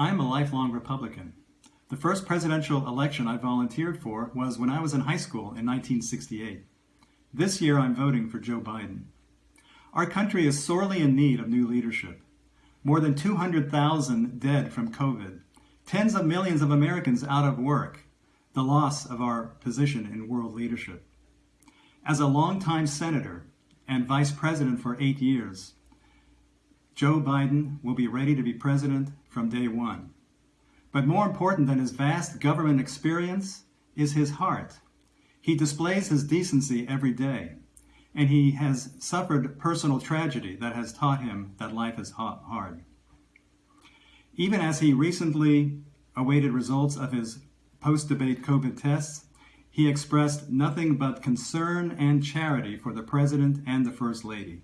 I'm a lifelong Republican. The first presidential election I volunteered for was when I was in high school in 1968. This year I'm voting for Joe Biden. Our country is sorely in need of new leadership. More than 200,000 dead from COVID, tens of millions of Americans out of work, the loss of our position in world leadership. As a longtime senator and vice president for eight years, Joe Biden will be ready to be president from day one. But more important than his vast government experience is his heart. He displays his decency every day, and he has suffered personal tragedy that has taught him that life is hard. Even as he recently awaited results of his post-debate COVID tests, he expressed nothing but concern and charity for the President and the First Lady.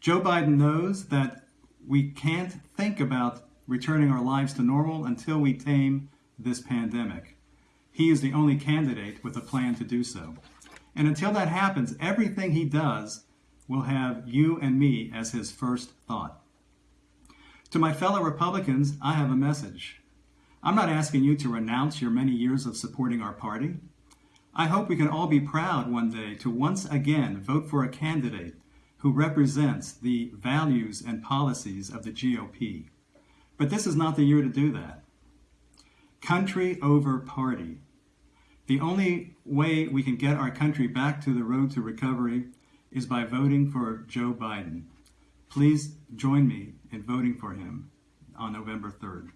Joe Biden knows that we can't think about returning our lives to normal until we tame this pandemic. He is the only candidate with a plan to do so. And until that happens, everything he does will have you and me as his first thought. To my fellow Republicans, I have a message. I'm not asking you to renounce your many years of supporting our party. I hope we can all be proud one day to once again vote for a candidate who represents the values and policies of the GOP. But this is not the year to do that. Country over party. The only way we can get our country back to the road to recovery is by voting for Joe Biden. Please join me in voting for him on November 3rd.